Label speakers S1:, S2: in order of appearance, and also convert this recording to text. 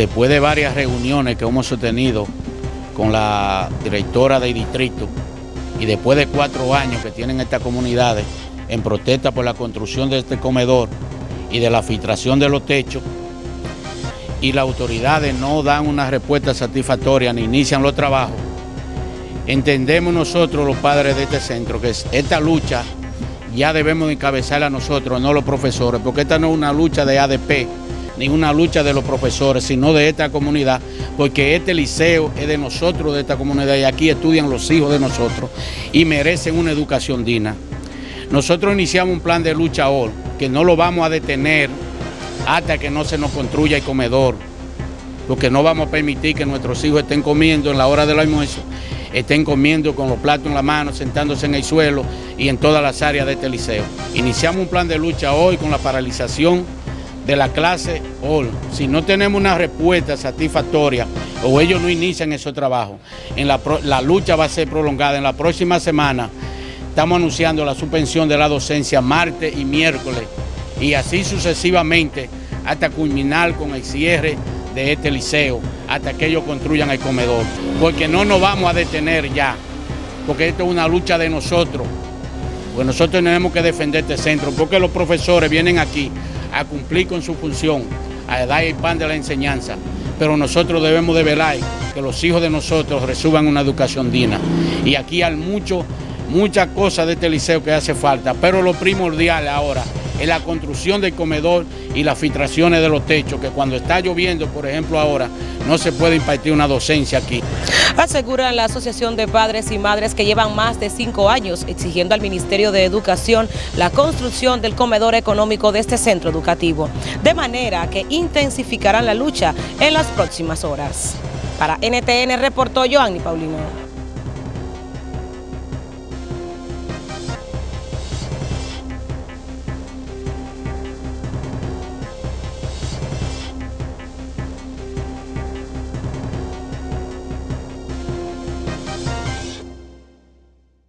S1: después de varias reuniones que hemos sostenido con la directora del distrito y después de cuatro años que tienen estas comunidades en protesta por la construcción de este comedor y de la filtración de los techos, y las autoridades no dan una respuesta satisfactoria ni inician los trabajos, entendemos nosotros los padres de este centro que esta lucha ya debemos encabezarla nosotros, no los profesores, porque esta no es una lucha de ADP, ni una lucha de los profesores, sino de esta comunidad, porque este liceo es de nosotros, de esta comunidad, y aquí estudian los hijos de nosotros y merecen una educación digna. Nosotros iniciamos un plan de lucha hoy, que no lo vamos a detener hasta que no se nos construya el comedor, porque no vamos a permitir que nuestros hijos estén comiendo en la hora del almuerzo estén comiendo con los platos en la mano, sentándose en el suelo y en todas las áreas de este liceo. Iniciamos un plan de lucha hoy con la paralización de la clase hoy. Si no tenemos una respuesta satisfactoria o ellos no inician ese trabajo, en la, la lucha va a ser prolongada. En la próxima semana estamos anunciando la suspensión de la docencia martes y miércoles y así sucesivamente hasta culminar con el cierre de este liceo hasta que ellos construyan el comedor, porque no nos vamos a detener ya, porque esto es una lucha de nosotros, pues nosotros tenemos que defender este centro, porque los profesores vienen aquí a cumplir con su función, a dar el pan de la enseñanza, pero nosotros debemos de velar que los hijos de nosotros reciban una educación digna. Y aquí hay mucho, muchas cosas de este liceo que hace falta, pero lo primordial ahora es la construcción del comedor y las filtraciones de los techos, que cuando está lloviendo, por ejemplo ahora, no se puede impartir una docencia aquí.
S2: Asegura la Asociación de Padres y Madres que llevan más de cinco años exigiendo al Ministerio de Educación la construcción del comedor económico de este centro educativo, de manera que intensificarán la lucha en las próximas horas. Para NTN reportó Joanny Paulino.